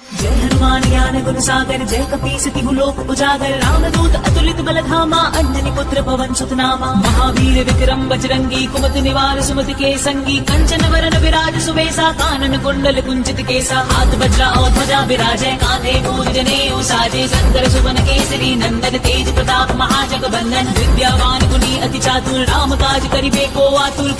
जय हनुमान ज्ञान गुण सागर, जय कपीस तिहु लोक उजागर। राम दूत अतुलित बल धामा अंजनी पुत्र पवन सुतनामा। महावीर विक्रम, बजरंगी, कुमत निवार, सुमति के संगी कंचन वरन विराज सुबेसा, कानन कुंडल कुंचित केसा। हाथ बज्रा और ध्वजा विराजय, कांधे मूज जने साजे शंकर सुवन केसरी, नंदन तेज प्रताप महाजग बंदन विद्यावान गुनी अति चातुर, राम काज करिबे को आतुर।